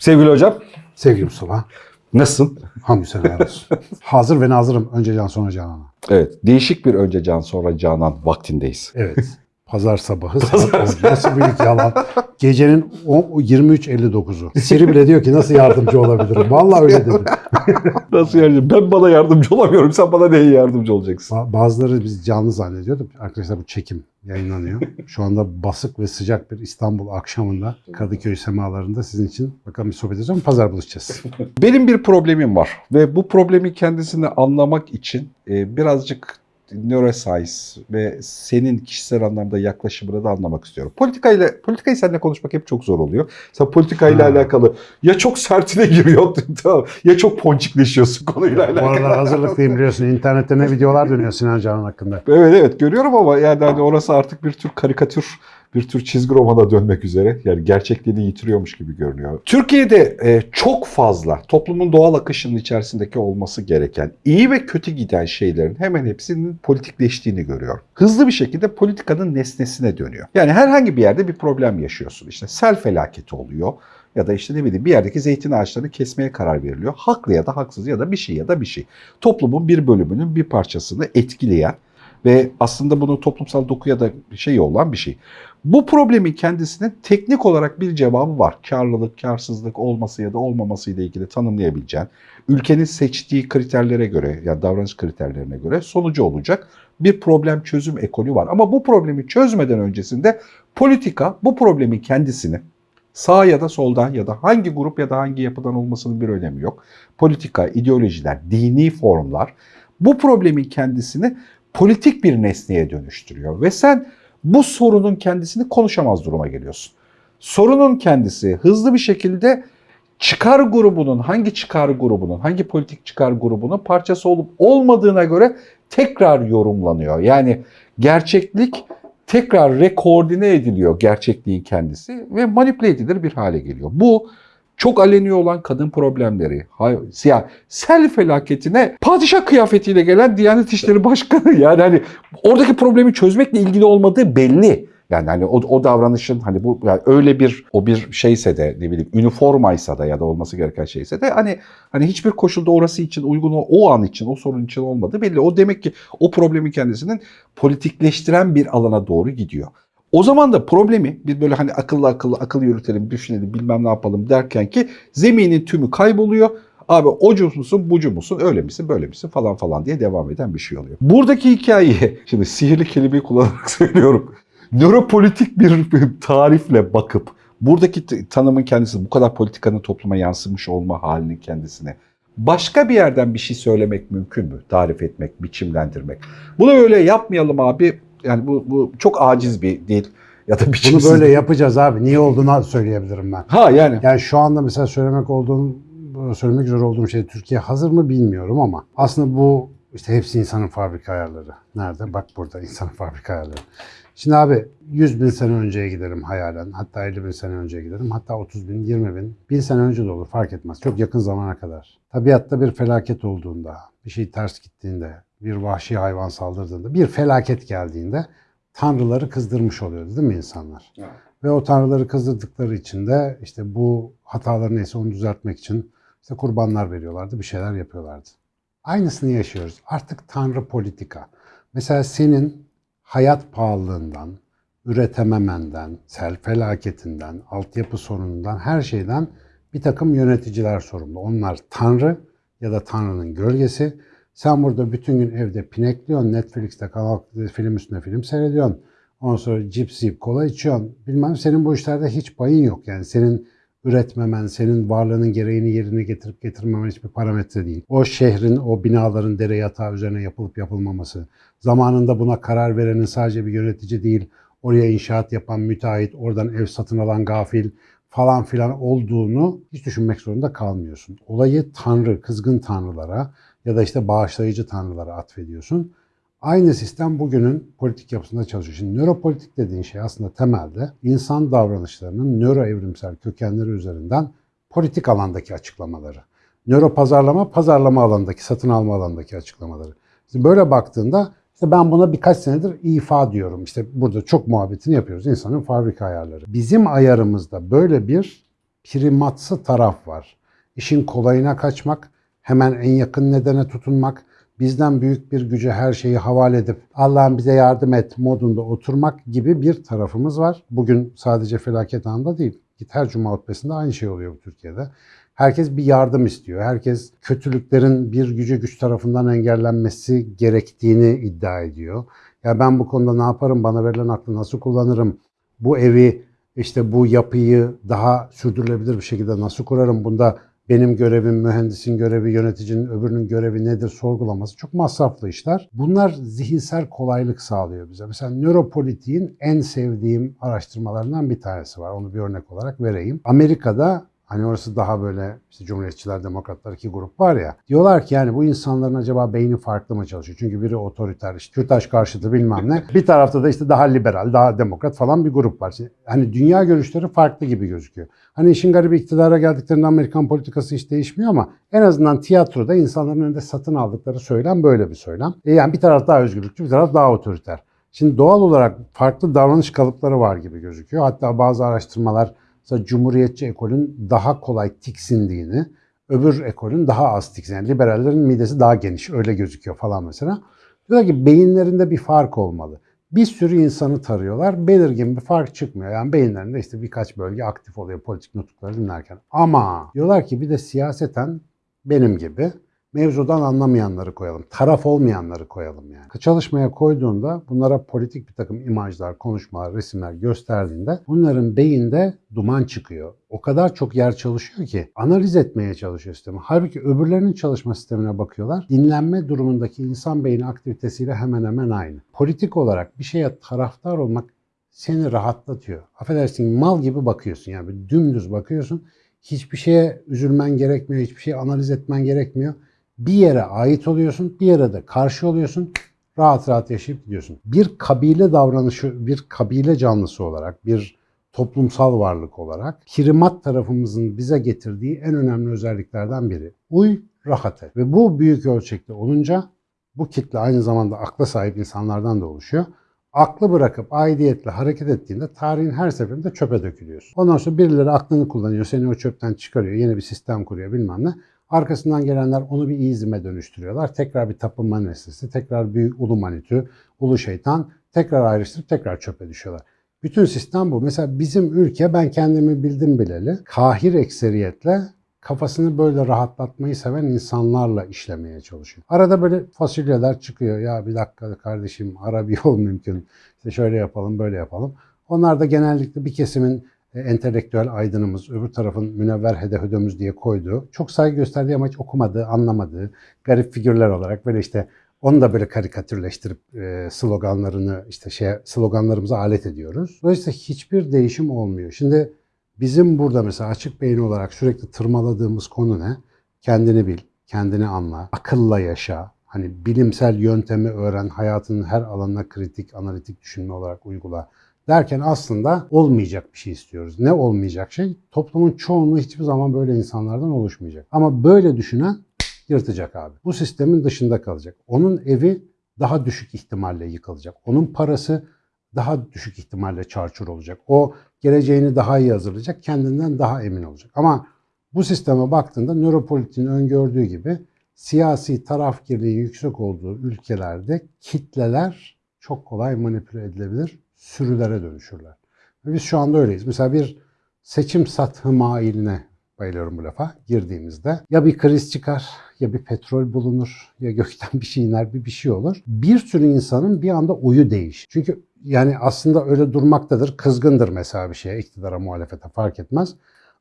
Sevgili hocam, Sevgili Mustafa, nasılsın? hamdü seneler olsun. Hazır ve nazırım önce can sonra canana. Evet, değişik bir önce can sonra canan vaktindeyiz. Evet. Pazar sabahı saat 10. Nasıl büyük yalan. Gecenin o- 23.59'u. Siri bile diyor ki nasıl yardımcı olabilirim. Vallahi öyle dedi. Nasıl yardımcı? Ben bana yardımcı olamıyorum. Sen bana neye yardımcı olacaksın? Ba- Bazıları biz canlı zannediyorduk. Arkadaşlar bu çekim yayınlanıyor. Şu anda basık ve sıcak bir İstanbul akşamında Kadıköy semalarında sizin için bakalım bir sohbet edeceğim. Pazar buluşacağız. Benim bir problemim var ve bu problemi kendisini anlamak için e, birazcık neuroscience ve senin kişisel anlamda yaklaşımını da anlamak istiyorum. Politikayla politikayı seninle konuşmak hep çok zor oluyor. Sen politikayla Ha. alakalı ya çok sertine giriyor tamam, ya çok ponçikleşiyorsun konuyla Bu alakalı. aralar hazırlıklıyım biliyorsun. İnternette ne videolar dönüyor Sinan Canan hakkında. Evet evet görüyorum ama yani hani orası artık bir tür karikatür, bir tür çizgi romana dönmek üzere. Yani gerçekliğini yitiriyormuş gibi görünüyor. Türkiye'de e, çok fazla toplumun doğal akışının içerisindeki olması gereken iyi ve kötü giden şeylerin hemen hepsinin politikleştiğini görüyor. Hızlı bir şekilde politikanın nesnesine dönüyor. Yani herhangi bir yerde bir problem yaşıyorsun. İşte sel felaketi oluyor ya da işte ne bileyim bir yerdeki zeytin ağaçlarını kesmeye karar veriliyor. Haklı ya da haksız ya da bir şey ya da bir şey. Toplumun bir bölümünün bir parçasını etkileyen ve aslında bunun toplumsal dokuya da şey olan bir şey. Bu problemin kendisinin teknik olarak bir cevabı var. Karlılık, karsızlık olması ya da olmaması ile ilgili tanımlayabileceğin, ülkenin seçtiği kriterlere göre, yani davranış kriterlerine göre sonucu olacak bir problem çözüm ekolü var. Ama bu problemi çözmeden öncesinde politika bu problemin kendisini sağ ya da soldan ya da hangi grup ya da hangi yapıdan olmasının bir önemi yok. Politika, ideolojiler, dini formlar bu problemin kendisini politik bir nesneye dönüştürüyor ve sen bu sorunun kendisini konuşamaz duruma geliyorsun. Sorunun kendisi hızlı bir şekilde çıkar grubunun, hangi çıkar grubunun, hangi politik çıkar grubunun parçası olup olmadığına göre tekrar yorumlanıyor. Yani gerçeklik tekrar rekoordine ediliyor gerçekliğin kendisi ve manipüle edilir bir hale geliyor. Bu çok aleni olan kadın problemleri, hay- siyah, sel felaketine padişah kıyafetiyle gelen Diyanet İşleri Başkanı yani hani oradaki problemi çözmekle ilgili olmadığı belli. Yani hani o, o davranışın hani bu yani öyle bir o bir şeyse de ne bileyim üniformaysa da ya da olması gereken şeyse de hani hani hiçbir koşulda orası için uygun o, o an için o sorun için olmadığı belli. O demek ki o problemin kendisinin politikleştiren bir alana doğru gidiyor. O zaman da problemi bir böyle hani akıllı akıllı akıl yürütelim, düşünelim, bilmem ne yapalım derken ki zeminin tümü kayboluyor. Abi ocu musun, bucu musun, öyle misin, böyle misin falan falan diye devam eden bir şey oluyor. Buradaki hikayeyi, şimdi sihirli kelimeyi kullanarak söylüyorum. Nöropolitik bir tarifle bakıp buradaki tanımın kendisi bu kadar politikanın topluma yansımış olma halinin kendisine başka bir yerden bir şey söylemek mümkün mü? Tarif etmek, biçimlendirmek. Bunu öyle yapmayalım abi. Yani bu, bu çok aciz bir dil ya da Bunu biçimsiz. böyle yapacağız abi. Niye olduğunu söyleyebilirim ben. Ha yani. Yani şu anda mesela söylemek olduğum, söylemek üzere olduğum şey Türkiye hazır mı bilmiyorum ama aslında bu işte hepsi insanın fabrika ayarları. Nerede? Bak burada insanın fabrika ayarları. Şimdi abi 100 bin sene önceye giderim hayalen. Hatta 50 bin sene önceye giderim. Hatta 30 bin, 20 bin. Bin sene önce de olur fark etmez. Çok yakın zamana kadar. Tabiatta bir felaket olduğunda, bir şey ters gittiğinde, bir vahşi hayvan saldırdığında, bir felaket geldiğinde tanrıları kızdırmış oluyordu değil mi insanlar? Ve o tanrıları kızdırdıkları için de işte bu hataları neyse onu düzeltmek için işte kurbanlar veriyorlardı, bir şeyler yapıyorlardı. Aynısını yaşıyoruz. Artık tanrı politika. Mesela senin hayat pahalılığından, üretememenden, sel felaketinden, altyapı sorunundan, her şeyden bir takım yöneticiler sorumlu. Onlar tanrı ya da tanrının gölgesi. Sen burada bütün gün evde pinekliyorsun, Netflix'te kanal film üstüne film seyrediyorsun. Ondan sonra cips yiyip kola içiyorsun. Bilmem senin bu işlerde hiç payın yok. Yani senin üretmemen, senin varlığının gereğini yerine getirip getirmemen hiçbir parametre değil. O şehrin, o binaların dere yatağı üzerine yapılıp yapılmaması, zamanında buna karar verenin sadece bir yönetici değil, oraya inşaat yapan müteahhit, oradan ev satın alan gafil falan filan olduğunu hiç düşünmek zorunda kalmıyorsun. Olayı tanrı, kızgın tanrılara ya da işte bağışlayıcı tanrılara atfediyorsun. Aynı sistem bugünün politik yapısında çalışıyor. Şimdi nöropolitik dediğin şey aslında temelde insan davranışlarının nöro evrimsel kökenleri üzerinden politik alandaki açıklamaları. Nöro pazarlama, pazarlama alanındaki, satın alma alanındaki açıklamaları. Şimdi böyle baktığında işte ben buna birkaç senedir ifa diyorum. İşte burada çok muhabbetini yapıyoruz. İnsanın fabrika ayarları. Bizim ayarımızda böyle bir primatsı taraf var. İşin kolayına kaçmak, hemen en yakın nedene tutunmak, bizden büyük bir güce her şeyi havale edip Allah'ım bize yardım et modunda oturmak gibi bir tarafımız var. Bugün sadece felaket anında değil. Git her cuma hutbesinde aynı şey oluyor bu Türkiye'de. Herkes bir yardım istiyor. Herkes kötülüklerin bir gücü güç tarafından engellenmesi gerektiğini iddia ediyor. Ya ben bu konuda ne yaparım? Bana verilen aklı nasıl kullanırım? Bu evi işte bu yapıyı daha sürdürülebilir bir şekilde nasıl kurarım? Bunda benim görevim, mühendisin görevi, yöneticinin öbürünün görevi nedir sorgulaması çok masraflı işler. Bunlar zihinsel kolaylık sağlıyor bize. Mesela nöropolitiğin en sevdiğim araştırmalarından bir tanesi var. Onu bir örnek olarak vereyim. Amerika'da Hani orası daha böyle işte Cumhuriyetçiler, Demokratlar iki grup var ya. Diyorlar ki yani bu insanların acaba beyni farklı mı çalışıyor? Çünkü biri otoriter, işte Kürtaş karşıtı bilmem ne. Bir tarafta da işte daha liberal, daha demokrat falan bir grup var. Hani dünya görüşleri farklı gibi gözüküyor. Hani işin garibi iktidara geldiklerinde Amerikan politikası hiç değişmiyor ama en azından tiyatroda insanların önünde satın aldıkları söylem böyle bir söylem. E yani bir taraf daha özgürlükçü, bir taraf daha otoriter. Şimdi doğal olarak farklı davranış kalıpları var gibi gözüküyor. Hatta bazı araştırmalar mesela Cumhuriyetçi ekolün daha kolay tiksindiğini, öbür ekolün daha az tiksindiğini, yani liberallerin midesi daha geniş öyle gözüküyor falan mesela. Diyorlar ki beyinlerinde bir fark olmalı. Bir sürü insanı tarıyorlar, belirgin bir fark çıkmıyor. Yani beyinlerinde işte birkaç bölge aktif oluyor politik nutukları dinlerken. Ama diyorlar ki bir de siyaseten benim gibi mevzudan anlamayanları koyalım. Taraf olmayanları koyalım yani. Çalışmaya koyduğunda bunlara politik bir takım imajlar, konuşmalar, resimler gösterdiğinde bunların beyinde duman çıkıyor. O kadar çok yer çalışıyor ki analiz etmeye çalışıyor sistemi. Halbuki öbürlerinin çalışma sistemine bakıyorlar. Dinlenme durumundaki insan beyni aktivitesiyle hemen hemen aynı. Politik olarak bir şeye taraftar olmak seni rahatlatıyor. Affedersin mal gibi bakıyorsun yani dümdüz bakıyorsun. Hiçbir şeye üzülmen gerekmiyor, hiçbir şey analiz etmen gerekmiyor bir yere ait oluyorsun, bir yere de karşı oluyorsun. Rahat rahat yaşayıp gidiyorsun. Bir kabile davranışı, bir kabile canlısı olarak, bir toplumsal varlık olarak primat tarafımızın bize getirdiği en önemli özelliklerden biri. Uy, rahat et. Ve bu büyük ölçekte olunca bu kitle aynı zamanda akla sahip insanlardan da oluşuyor. Aklı bırakıp aidiyetle hareket ettiğinde tarihin her seferinde çöpe dökülüyorsun. Ondan sonra birileri aklını kullanıyor, seni o çöpten çıkarıyor, yeni bir sistem kuruyor bilmem ne. Arkasından gelenler onu bir izime dönüştürüyorlar. Tekrar bir tapınma nesnesi, tekrar bir ulu manitü, ulu şeytan, tekrar ayrıştırıp tekrar çöpe düşüyorlar. Bütün sistem bu. Mesela bizim ülke ben kendimi bildim bileli kahir ekseriyetle kafasını böyle rahatlatmayı seven insanlarla işlemeye çalışıyor. Arada böyle fasulyeler çıkıyor. Ya bir dakika kardeşim ara bir yol mümkün. İşte şöyle yapalım böyle yapalım. Onlar da genellikle bir kesimin entelektüel aydınımız, öbür tarafın münevver hedehödömüz diye koyduğu, çok saygı gösterdiği ama hiç okumadığı, anlamadığı garip figürler olarak böyle işte onu da böyle karikatürleştirip e, sloganlarını işte şey sloganlarımıza alet ediyoruz. Dolayısıyla hiçbir değişim olmuyor. Şimdi bizim burada mesela açık beyin olarak sürekli tırmaladığımız konu ne? Kendini bil, kendini anla, akılla yaşa, hani bilimsel yöntemi öğren, hayatının her alanına kritik, analitik düşünme olarak uygula derken aslında olmayacak bir şey istiyoruz. Ne olmayacak şey? Toplumun çoğunluğu hiçbir zaman böyle insanlardan oluşmayacak. Ama böyle düşünen yırtacak abi. Bu sistemin dışında kalacak. Onun evi daha düşük ihtimalle yıkılacak. Onun parası daha düşük ihtimalle çarçur olacak. O geleceğini daha iyi hazırlayacak, kendinden daha emin olacak. Ama bu sisteme baktığında nöropolitin öngördüğü gibi siyasi tarafgirliği yüksek olduğu ülkelerde kitleler çok kolay manipüle edilebilir sürülere dönüşürler. Ve biz şu anda öyleyiz. Mesela bir seçim satı mailine bayılıyorum bu lafa girdiğimizde ya bir kriz çıkar ya bir petrol bulunur ya gökten bir şey iner bir bir şey olur. Bir sürü insanın bir anda oyu değiş. Çünkü yani aslında öyle durmaktadır. Kızgındır mesela bir şeye iktidara muhalefete fark etmez.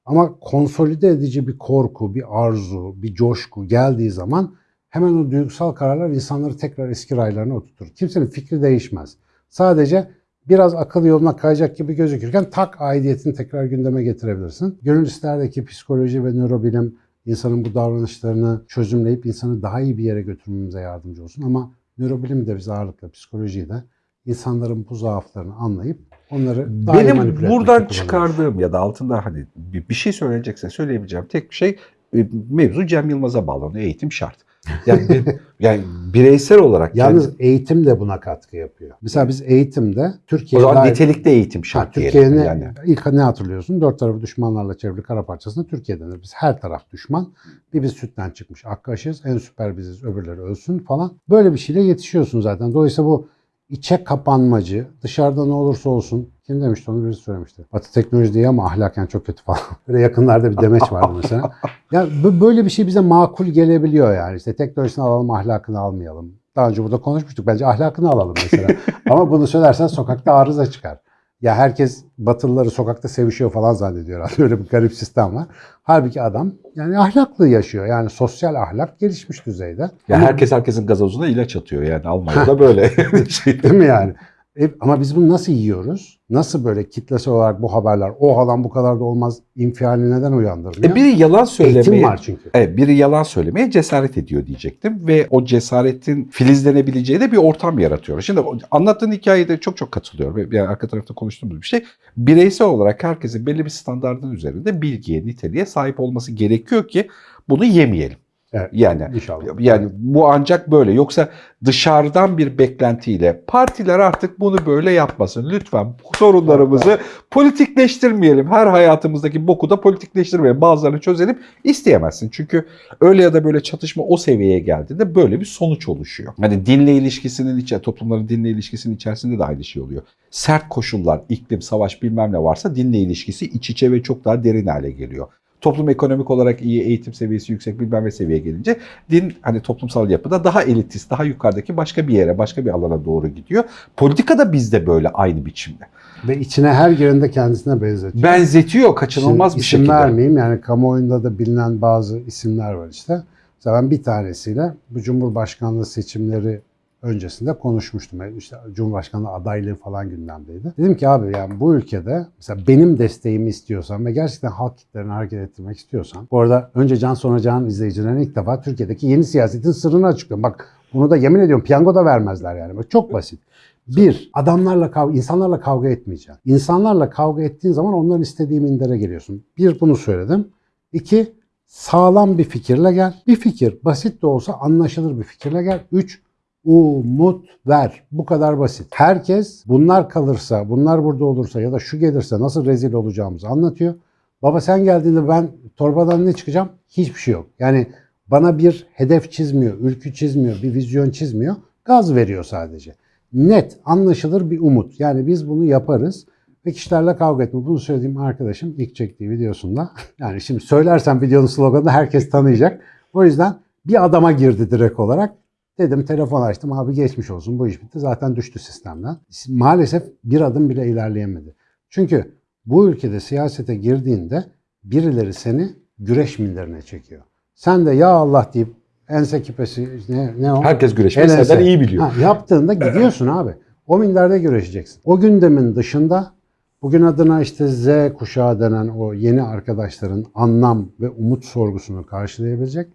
Ama konsolide edici bir korku, bir arzu, bir coşku geldiği zaman hemen o duygusal kararlar insanları tekrar eski raylarına oturtur. Kimsenin fikri değişmez. Sadece biraz akıl yoluna kayacak gibi gözükürken tak aidiyetini tekrar gündeme getirebilirsin. Gönül isterdeki psikoloji ve nörobilim insanın bu davranışlarını çözümleyip insanı daha iyi bir yere götürmemize yardımcı olsun. Ama nörobilim de biz ağırlıkla psikolojiyi de insanların bu zaaflarını anlayıp onları daha iyi Benim etmekte buradan çıkardığım ya da altında hani bir şey söyleyecekse söyleyebileceğim tek bir şey e, mevzu Cem Yılmaz'a bağlanıyor. Eğitim şart. Yani, bir- yani bireysel olarak Yalnız kendi- eğitim de buna katkı yapıyor. Mesela biz eğitimde o Türkiye'de zaman nitelikli eğitim şart Türkiye'nin yani. ilk ne hatırlıyorsun? Dört tarafı düşmanlarla çevrili kara parçasında Türkiye denir. Biz her taraf düşman. Bir biz sütten çıkmış akkaşız. En süper biziz öbürleri ölsün falan. Böyle bir şeyle yetişiyorsun zaten. Dolayısıyla bu içe kapanmacı, dışarıda ne olursa olsun. Kim demişti onu birisi söylemişti. Batı teknoloji diye ama ahlaken çok kötü falan. Böyle yakınlarda bir demeç vardı mesela. Ya bu- böyle bir şey bize makul gelebiliyor yani. İşte teknolojisini alalım, ahlakını almayalım. Daha önce burada konuşmuştuk. Bence ahlakını alalım mesela. Ama bunu söylersen sokakta arıza çıkar. Ya herkes Batılıları sokakta sevişiyor falan zannediyor. herhalde. Öyle bir garip sistem var. Halbuki adam yani ahlaklı yaşıyor. Yani sosyal ahlak gelişmiş düzeyde. Ya Ama- herkes herkesin gazozuna ilaç atıyor yani Almanya'da böyle. şey. Değil mi yani? E, ama biz bunu nasıl yiyoruz? Nasıl böyle kitlesel olarak bu haberler o halan bu kadar da olmaz infiali neden uyandırmıyor? E biri yalan Eğitim söylemeye, var çünkü. evet, biri yalan söylemeye cesaret ediyor diyecektim ve o cesaretin filizlenebileceği de bir ortam yaratıyor. Şimdi anlattığın hikayede çok çok katılıyorum. Yani arka tarafta konuştuğumuz bir şey. Bireysel olarak herkesin belli bir standartın üzerinde bilgiye, niteliğe sahip olması gerekiyor ki bunu yemeyelim. Evet. Yani İnşallah. yani bu ancak böyle. Yoksa dışarıdan bir beklentiyle partiler artık bunu böyle yapmasın. Lütfen sorunlarımızı politikleştirmeyelim. Her hayatımızdaki boku da politikleştirmeyelim. Bazılarını çözelim isteyemezsin. Çünkü öyle ya da böyle çatışma o seviyeye geldiğinde böyle bir sonuç oluşuyor. Hani dinle ilişkisinin içe toplumların dinle ilişkisinin içerisinde de aynı şey oluyor. Sert koşullar, iklim, savaş bilmem ne varsa dinle ilişkisi iç içe ve çok daha derin hale geliyor. Toplum ekonomik olarak iyi, eğitim seviyesi yüksek bilmem ne seviyeye gelince din hani toplumsal yapıda daha elitist, daha yukarıdaki başka bir yere, başka bir alana doğru gidiyor. Politika da bizde böyle aynı biçimde. Ve içine her girende kendisine benzetiyor. Benzetiyor kaçınılmaz Şimdi bir isim şekilde. vermeyeyim yani kamuoyunda da bilinen bazı isimler var işte. Mesela ben bir tanesiyle bu Cumhurbaşkanlığı seçimleri öncesinde konuşmuştum. İşte Cumhurbaşkanlığı adaylığı falan gündemdeydi. Dedim ki abi yani bu ülkede mesela benim desteğimi istiyorsan ve gerçekten halk kitlelerini hareket ettirmek istiyorsan. Bu arada önce Can sonra Can izleyicilerine ilk defa Türkiye'deki yeni siyasetin sırrını açıklıyorum. Bak bunu da yemin ediyorum piyango da vermezler yani. Bak çok basit. Bir, adamlarla kavga, insanlarla kavga etmeyeceksin. İnsanlarla kavga ettiğin zaman onların istediği mindere geliyorsun. Bir, bunu söyledim. İki, sağlam bir fikirle gel. Bir fikir, basit de olsa anlaşılır bir fikirle gel. Üç, umut ver. Bu kadar basit. Herkes bunlar kalırsa, bunlar burada olursa ya da şu gelirse nasıl rezil olacağımızı anlatıyor. Baba sen geldiğinde ben torbadan ne çıkacağım? Hiçbir şey yok. Yani bana bir hedef çizmiyor, ülkü çizmiyor, bir vizyon çizmiyor. Gaz veriyor sadece. Net, anlaşılır bir umut. Yani biz bunu yaparız ve kişilerle kavga etme. Bunu söylediğim arkadaşım ilk çektiği videosunda. Yani şimdi söylersem videonun sloganını herkes tanıyacak. O yüzden bir adama girdi direkt olarak. Dedim telefon açtım abi geçmiş olsun bu iş bitti. Zaten düştü sistemden. Maalesef bir adım bile ilerleyemedi. Çünkü bu ülkede siyasete girdiğinde birileri seni güreş minderine çekiyor. Sen de ya Allah deyip ense kipesi ne, ne o? Herkes güreşmeyi senden iyi biliyor. Ha, yaptığında gidiyorsun abi. O minderde güreşeceksin. O gündemin dışında bugün adına işte Z kuşağı denen o yeni arkadaşların anlam ve umut sorgusunu karşılayabilecek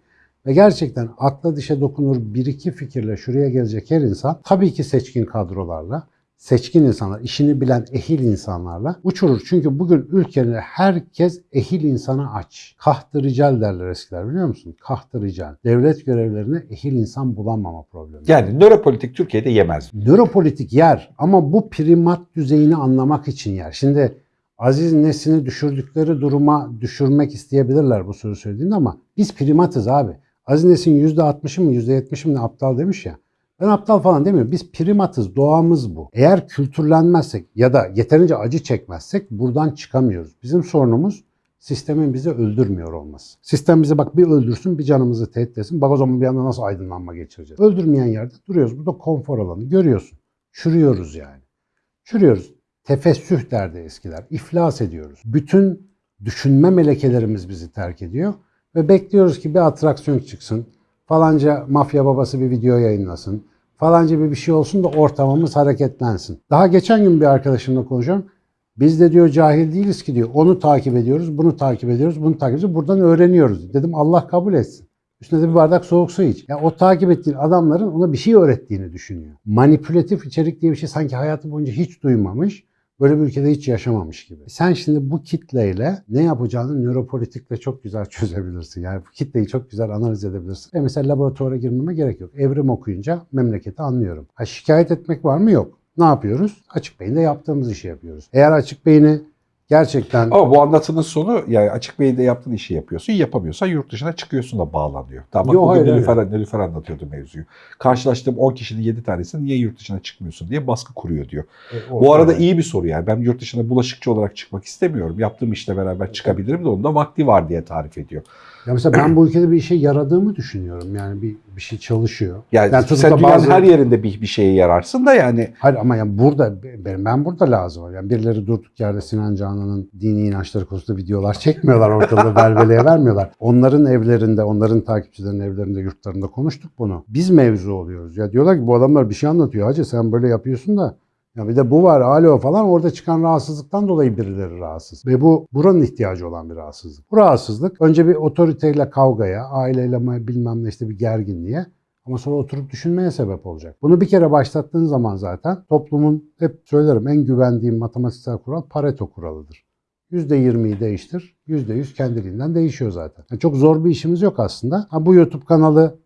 ve gerçekten akla dişe dokunur bir iki fikirle şuraya gelecek her insan tabii ki seçkin kadrolarla, seçkin insanlar, işini bilen ehil insanlarla uçurur. Çünkü bugün ülkede herkes ehil insana aç. Kahtı rical derler eskiler biliyor musun? Kahtı rical. Devlet görevlerine ehil insan bulamama problemi. Yani nöropolitik Türkiye'de yemez. Nöropolitik yer ama bu primat düzeyini anlamak için yer. Şimdi Aziz Nesin'i düşürdükleri duruma düşürmek isteyebilirler bu soru söylediğinde ama biz primatız abi. Aziz Nesin %60'ı mı %70'i mi aptal demiş ya. Ben aptal falan demiyorum. Biz primatız, doğamız bu. Eğer kültürlenmezsek ya da yeterince acı çekmezsek buradan çıkamıyoruz. Bizim sorunumuz sistemin bizi öldürmüyor olması. Sistem bizi bak bir öldürsün bir canımızı tehdit etsin. Bak o zaman bir anda nasıl aydınlanma geçireceğiz. Öldürmeyen yerde duruyoruz. Bu da konfor alanı. Görüyorsun. Çürüyoruz yani. Çürüyoruz. Tefessüh derdi eskiler. İflas ediyoruz. Bütün düşünme melekelerimiz bizi terk ediyor. Ve bekliyoruz ki bir atraksiyon çıksın. Falanca mafya babası bir video yayınlasın. Falanca bir bir şey olsun da ortamımız hareketlensin. Daha geçen gün bir arkadaşımla konuşuyorum. Biz de diyor cahil değiliz ki diyor. Onu takip ediyoruz, bunu takip ediyoruz, bunu takip ediyoruz. Buradan öğreniyoruz. Dedim Allah kabul etsin. Üstüne de bir bardak soğuk su iç. Ya o takip ettiğin adamların ona bir şey öğrettiğini düşünüyor. Manipülatif içerik diye bir şey sanki hayatı boyunca hiç duymamış. Böyle bir ülkede hiç yaşamamış gibi. Sen şimdi bu kitleyle ne yapacağını nöropolitikle çok güzel çözebilirsin. Yani bu kitleyi çok güzel analiz edebilirsin. Ve mesela laboratuvara girmeme gerek yok. Evrim okuyunca memleketi anlıyorum. Ha, şikayet etmek var mı? Yok. Ne yapıyoruz? Açık beyinde yaptığımız işi yapıyoruz. Eğer açık beyni gerçekten Ama bu anlatının sonu yani açık beyinde yaptığın işi yapıyorsun. Yapamıyorsan yurt dışına çıkıyorsun da bağlanıyor. Tamam bak Yo, bugün Nilüfer, Nilüfer anlatıyordu mevzuyu. Karşılaştığım 10 kişinin 7 tanesi niye yurt dışına çıkmıyorsun diye baskı kuruyor diyor. E, Bu arada ortada- iyi bir soru yani. Ben yurt dışına bulaşıkçı olarak çıkmak istemiyorum. Yaptığım işle beraber çıkabilirim de onun da vakti var diye tarif ediyor. Ya mesela ben bu ülkede bir işe yaradığımı düşünüyorum. Yani bir bir şey çalışıyor. Yani, Yani sen dünyanın bazı- her yerinde bir, bir şeye yararsın da yani Hayır ama yani burada ben, ben burada lazım var. Yani birileri durduk yerde Sinan Canan'ın dini inançları konusunda videolar çekmiyorlar ortada belveleye vermiyorlar. Onların evlerinde, onların takipçilerinin evlerinde, yurtlarında konuştuk bunu. Biz mevzu oluyoruz. Ya diyorlar ki bu adamlar bir şey anlatıyor. Hacı sen böyle yapıyorsun da ya bir de bu var alo falan orada çıkan rahatsızlıktan dolayı birileri rahatsız. Ve bu buranın ihtiyacı olan bir rahatsızlık. Bu rahatsızlık önce bir otoriteyle kavgaya, aileyle bilmem ne işte bir gerginliğe ama sonra oturup düşünmeye sebep olacak. Bunu bir kere başlattığın zaman zaten toplumun hep söylerim en güvendiğim matematiksel kural Pareto kuralıdır. %20'yi değiştir, %100 kendiliğinden değişiyor zaten. Yani çok zor bir işimiz yok aslında. Ha, bu YouTube kanalı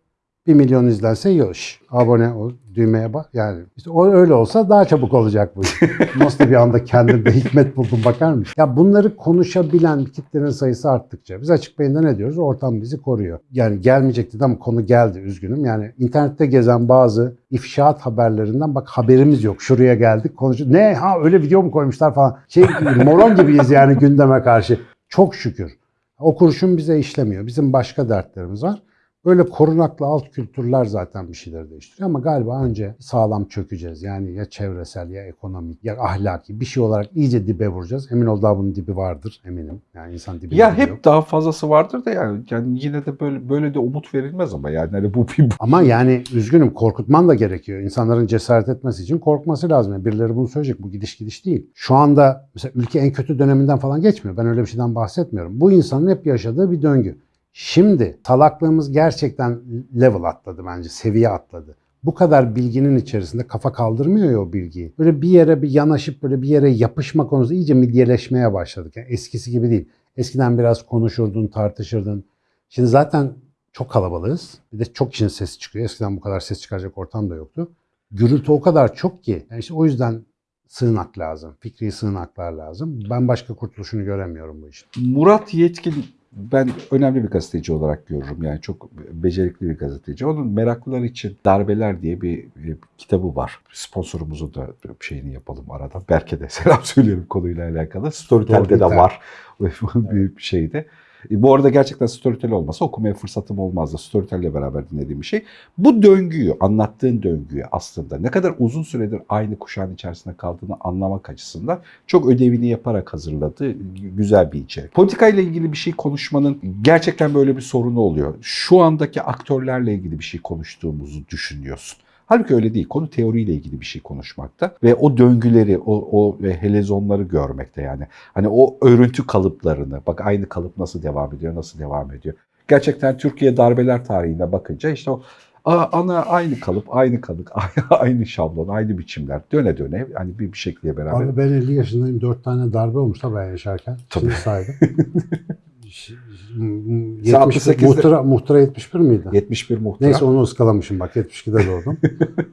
1 milyon izlense yoş. Abone ol, düğmeye bak. Yani işte o öyle olsa daha çabuk olacak bu. Nasıl bir anda kendimde hikmet buldum bakar mısın? Ya bunları konuşabilen kitlenin sayısı arttıkça biz açık beyinde ne diyoruz? Ortam bizi koruyor. Yani gelmeyecekti ama konu geldi üzgünüm. Yani internette gezen bazı ifşaat haberlerinden bak haberimiz yok. Şuraya geldik konuşuyoruz. Ne ha öyle video mu koymuşlar falan. Şey moron gibiyiz yani gündeme karşı. Çok şükür. O kurşun bize işlemiyor. Bizim başka dertlerimiz var. Böyle korunaklı alt kültürler zaten bir şeyleri değiştiriyor ama galiba önce sağlam çökeceğiz. Yani ya çevresel ya ekonomik ya ahlaki bir şey olarak iyice dibe vuracağız. Emin ol daha bunun dibi vardır eminim. Yani insan dibi ya hep daha fazlası vardır da yani, yani yine de böyle böyle de umut verilmez ama yani hani bu bir Ama yani üzgünüm korkutman da gerekiyor. İnsanların cesaret etmesi için korkması lazım. Yani birileri bunu söyleyecek. Bu gidiş gidiş değil. Şu anda mesela ülke en kötü döneminden falan geçmiyor. Ben öyle bir şeyden bahsetmiyorum. Bu insanın hep yaşadığı bir döngü. Şimdi salaklığımız gerçekten level atladı bence. Seviye atladı. Bu kadar bilginin içerisinde kafa kaldırmıyor ya o bilgiyi. Böyle bir yere bir yanaşıp böyle bir yere yapışma konusu iyice midyeleşmeye başladık. Yani eskisi gibi değil. Eskiden biraz konuşurdun, tartışırdın. Şimdi zaten çok kalabalığız. Bir de çok kişinin sesi çıkıyor. Eskiden bu kadar ses çıkaracak ortam da yoktu. Gürültü o kadar çok ki. Yani işte o yüzden sığınak lazım. Fikri sığınaklar lazım. Ben başka kurtuluşunu göremiyorum bu işin. Murat Yetkin ben önemli bir gazeteci olarak görürüm. Yani çok becerikli bir gazeteci. Onun meraklılar için Darbeler diye bir, bir kitabı var. Sponsorumuzu da bir şeyini yapalım arada. Berke de selam söyleyelim konuyla alakalı. Storytel'de de var bir şeyde. E, Bu arada gerçekten Storytel olmasa okumaya fırsatım olmazdı. Storytel'le beraber dinlediğim bir şey. Bu döngüyü, anlattığın döngüyü aslında ne kadar uzun süredir aynı kuşağın içerisinde kaldığını anlamak açısından çok ödevini yaparak hazırladığı güzel bir içerik. Politika ile ilgili bir şey konuşmanın gerçekten böyle bir sorunu oluyor. Şu andaki aktörlerle ilgili bir şey konuştuğumuzu düşünüyorsun. Halbuki öyle değil. Konu teoriyle ilgili bir şey konuşmakta ve o döngüleri, o, o helezonları görmekte yani. Hani o örüntü kalıplarını, bak aynı kalıp nasıl devam ediyor, nasıl devam ediyor. Gerçekten Türkiye darbeler tarihine bakınca işte o ana aynı kalıp, aynı kalıp, aynı şablon, aynı biçimler döne döne hani bir, bir şekilde beraber. Abi ben 50 yaşındayım. 4 tane darbe olmuş ben yaşarken. Tabii. Şimdi saydım. Ş- m- Sen 70 68'de muhtıra, muhtıra 71 miydi? 71 muhtıra. Neyse onu ıskalamışım bak 72'de doğdum.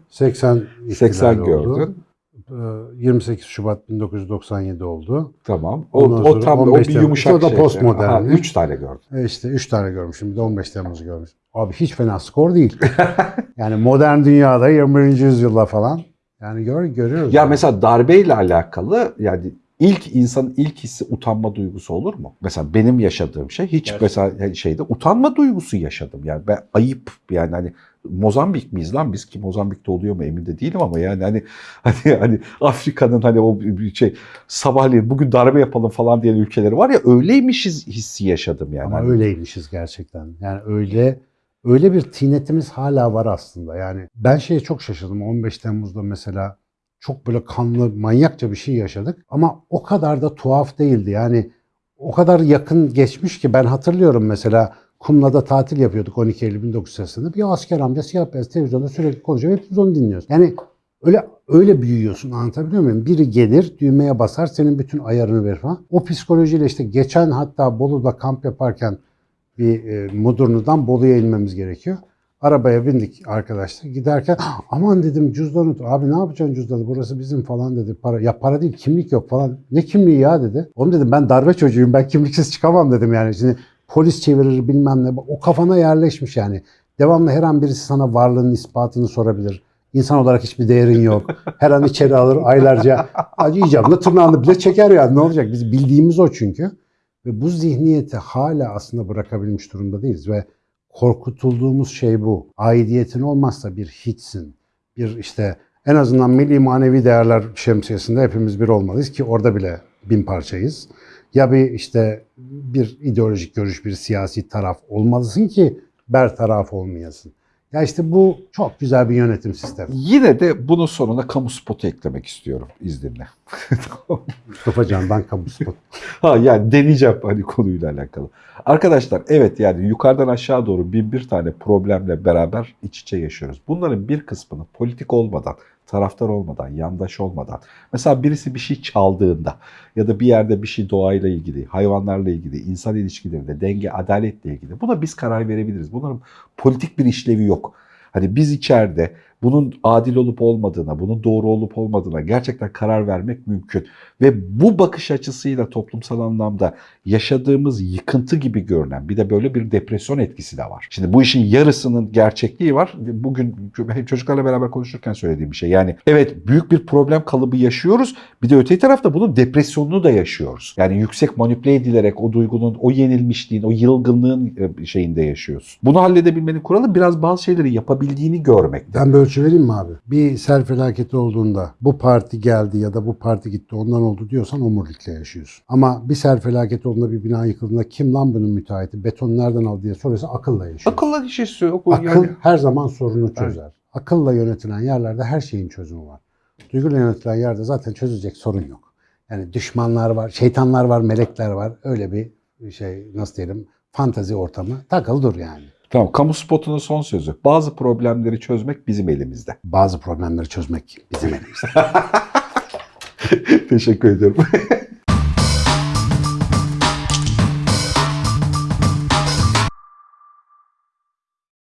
80 80 ihtilali oldu. gördün. Ee, 28 Şubat 1997 oldu. Tamam. O, Ondan o tam o 15 bir Temmuz. yumuşak O da şey. postmodern. Aha, Üç tane gördün. E işte 3 tane görmüşüm. Bir de 15 Temmuz'u görmüşüm. Abi hiç fena skor değil. yani modern dünyada 21. yüzyılda falan. Yani gör, görüyoruz. Ya yani. mesela darbeyle alakalı yani ilk insanın ilk hissi utanma duygusu olur mu? Mesela benim yaşadığım şey hiç Gerçekten. mesela şeyde utanma duygusu yaşadım. Yani ben ayıp yani hani Mozambik miyiz lan biz ki Mozambik'te oluyor mu emin de değilim ama yani hani hani hani Afrika'nın hani o şey sabahleyin bugün darbe yapalım falan diyen ülkeleri var ya öyleymişiz hissi yaşadım yani. Ama Hani öyleymişiz gerçekten. Yani öyle öyle bir tinetimiz hala var aslında. Yani ben şeye çok şaşırdım. 15 Temmuz'da mesela çok böyle kanlı, manyakça bir şey yaşadık. Ama o kadar da tuhaf değildi. Yani o kadar yakın geçmiş ki ben hatırlıyorum mesela Kumla'da tatil yapıyorduk 12 Eylül 1980'de. Bir asker amca siyah beyaz televizyonda sürekli konuşuyor. Hepimiz onu dinliyoruz. Yani Öyle öyle büyüyorsun anlatabiliyor muyum? Biri gelir düğmeye basar senin bütün ayarını verir falan. O psikolojiyle işte geçen hatta Bolu'da kamp yaparken bir e, Mudurnu'dan Bolu'ya inmemiz gerekiyor. Arabaya bindik arkadaşlar. Giderken "Ah, aman dedim cüzdanı abi ne yapacaksın cüzdanı burası bizim falan dedi. Para, ya para değil kimlik yok falan. Ne kimliği ya dedi. Oğlum dedim ben darbe çocuğuyum ben kimliksiz çıkamam dedim yani. Şimdi polis çevirir bilmem ne. O kafana yerleşmiş yani. Devamlı her an birisi sana varlığının ispatını sorabilir. İnsan olarak hiçbir değerin yok. Her an içeri alır aylarca. Acı icabında tırnağını bile çeker yani ne olacak? Biz bildiğimiz o çünkü. Ve bu zihniyeti hala aslında bırakabilmiş durumda değiliz. Ve korkutulduğumuz şey bu. Aidiyetin olmazsa bir hiçsin. Bir işte en azından milli manevi değerler şemsiyesinde hepimiz bir olmalıyız ki orada bile bin parçayız. Ya bir işte bir ideolojik görüş, bir siyasi taraf olmalısın ki bertaraf olmayasın. Ya işte bu çok güzel bir yönetim sistemi. Yine de bunun sonuna kamu spotu eklemek istiyorum izninle. Mustafa Can'dan kamu spot. ha yani deneyeceğim hani konuyla alakalı. Arkadaşlar evet yani yukarıdan aşağı doğru bin bir tane problemle beraber iç içe yaşıyoruz. Bunların bir kısmını politik olmadan, taraftar olmadan, yandaş olmadan. Mesela birisi bir şey çaldığında ya da bir yerde bir şey doğayla ilgili, hayvanlarla ilgili, insan ilişkilerinde, denge, adaletle ilgili. Buna biz karar verebiliriz. Bunların politik bir işlevi yok. Hani biz içeride bunun adil olup olmadığına, bunun doğru olup olmadığına gerçekten karar vermek mümkün. Ve bu bakış açısıyla toplumsal anlamda yaşadığımız yıkıntı gibi görünen bir de böyle bir depresyon etkisi de var. Şimdi bu işin yarısının gerçekliği var. Bugün çocuklarla beraber konuşurken söylediğim bir şey. Yani evet büyük bir problem kalıbı yaşıyoruz. Bir de öteki tarafta bunun depresyonunu da yaşıyoruz. Yani yüksek manipüle edilerek o duygunun, o yenilmişliğin, o yılgınlığın e, şeyinde yaşıyoruz. Bunu halledebilmenin kuralı biraz bazı şeyleri yapabildiğini görmek. Ben bir ölçü vereyim mi abi? Bir sel felaketi olduğunda bu parti geldi ya da bu parti gitti ondan oldu diyorsan omurilikle yaşıyorsun. Ama bir sel felaketi olduğunda bir bina yıkıldığında kim lan bunun müteahhiti? Beton nereden aldı diye soruyorsa akılla yaşıyorsun. Akılla bir şey yok. Akıl yani her zaman sorunu çözer. Akılla yönetilen yerlerde her şeyin çözümü var. Duyguyla yönetilen yerde zaten çözecek sorun yok. Yani düşmanlar var, şeytanlar var, melekler var. Öyle bir şey nasıl diyelim fantazi ortamı takıl dur yani. Tamam, kamu spotunun son sözü. Bazı problemleri çözmek bizim elimizde. Bazı problemleri çözmek bizim elimizde. Teşekkür ediyorum.